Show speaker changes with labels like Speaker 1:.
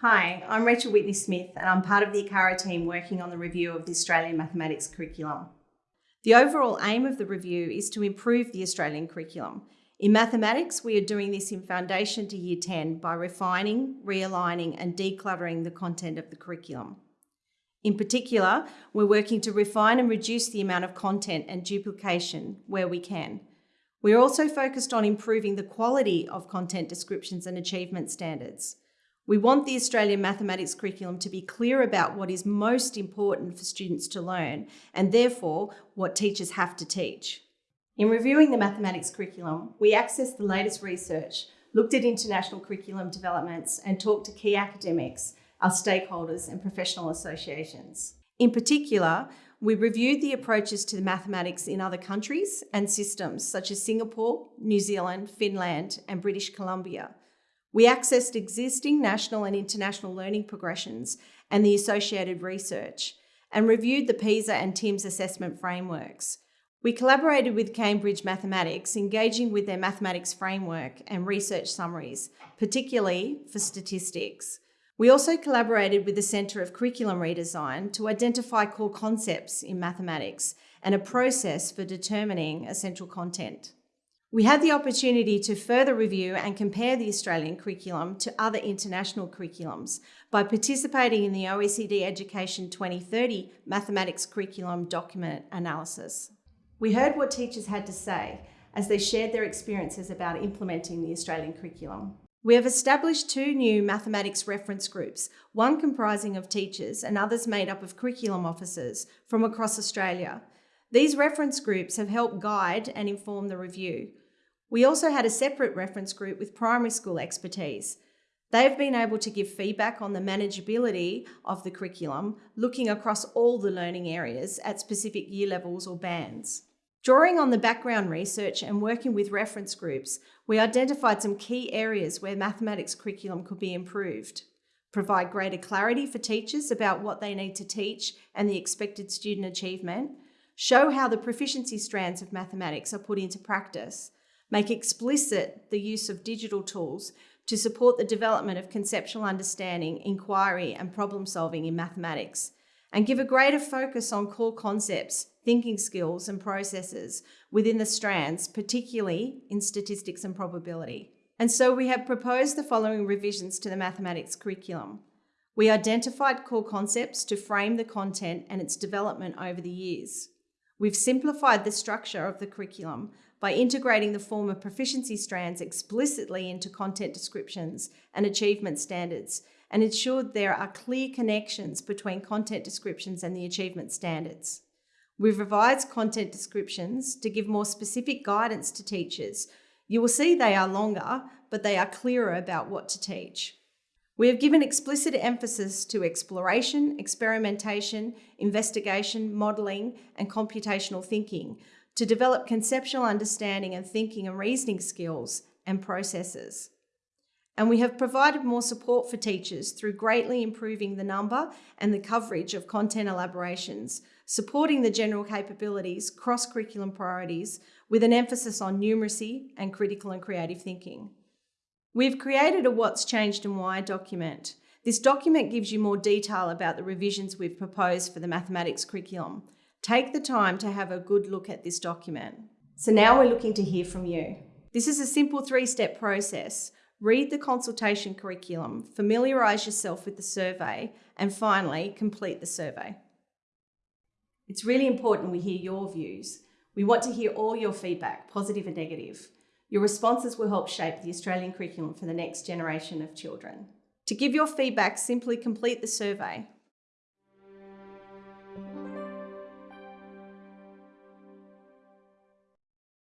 Speaker 1: Hi, I'm Rachel Whitney Smith and I'm part of the ACARA team working on the review of the Australian mathematics curriculum. The overall aim of the review is to improve the Australian curriculum. In mathematics, we are doing this in foundation to year 10 by refining, realigning and decluttering the content of the curriculum. In particular, we're working to refine and reduce the amount of content and duplication where we can. We're also focused on improving the quality of content descriptions and achievement standards. We want the Australian mathematics curriculum to be clear about what is most important for students to learn and therefore what teachers have to teach. In reviewing the mathematics curriculum, we accessed the latest research, looked at international curriculum developments and talked to key academics, our stakeholders and professional associations. In particular, we reviewed the approaches to mathematics in other countries and systems such as Singapore, New Zealand, Finland and British Columbia we accessed existing national and international learning progressions and the associated research, and reviewed the PISA and TIMSS assessment frameworks. We collaborated with Cambridge Mathematics, engaging with their mathematics framework and research summaries, particularly for statistics. We also collaborated with the Centre of Curriculum Redesign to identify core concepts in mathematics and a process for determining essential content. We had the opportunity to further review and compare the Australian curriculum to other international curriculums by participating in the OECD Education 2030 Mathematics Curriculum Document Analysis. We heard what teachers had to say as they shared their experiences about implementing the Australian curriculum. We have established two new mathematics reference groups, one comprising of teachers and others made up of curriculum officers from across Australia. These reference groups have helped guide and inform the review. We also had a separate reference group with primary school expertise. They've been able to give feedback on the manageability of the curriculum, looking across all the learning areas at specific year levels or bands. Drawing on the background research and working with reference groups, we identified some key areas where mathematics curriculum could be improved. Provide greater clarity for teachers about what they need to teach and the expected student achievement. Show how the proficiency strands of mathematics are put into practice make explicit the use of digital tools to support the development of conceptual understanding, inquiry and problem solving in mathematics, and give a greater focus on core concepts, thinking skills and processes within the strands, particularly in statistics and probability. And so we have proposed the following revisions to the mathematics curriculum. We identified core concepts to frame the content and its development over the years. We've simplified the structure of the curriculum by integrating the former proficiency strands explicitly into content descriptions and achievement standards and ensured there are clear connections between content descriptions and the achievement standards. We've revised content descriptions to give more specific guidance to teachers. You will see they are longer, but they are clearer about what to teach. We have given explicit emphasis to exploration, experimentation, investigation, modelling and computational thinking to develop conceptual understanding and thinking and reasoning skills and processes. And we have provided more support for teachers through greatly improving the number and the coverage of content elaborations, supporting the general capabilities, cross-curriculum priorities, with an emphasis on numeracy and critical and creative thinking. We've created a What's Changed and Why document. This document gives you more detail about the revisions we've proposed for the mathematics curriculum. Take the time to have a good look at this document. So now we're looking to hear from you. This is a simple three-step process. Read the consultation curriculum, familiarise yourself with the survey, and finally, complete the survey. It's really important we hear your views. We want to hear all your feedback, positive and negative. Your responses will help shape the Australian curriculum for the next generation of children. To give your feedback, simply complete the survey.